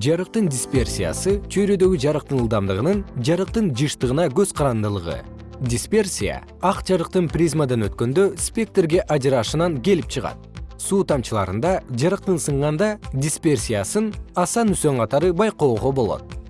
жарыктын дисперсиясы чөйрөдөгү жарыктын ылдамдыгынын жарыктын жыштыгына көз карандылыгы. Дисперсия ак жарыктын призмадан өткөндө спектрге ажырашынан келип чыгат. Суу тамчыларында жарыктын сынганда дисперсиясын асан үсөн катары байкоого болот.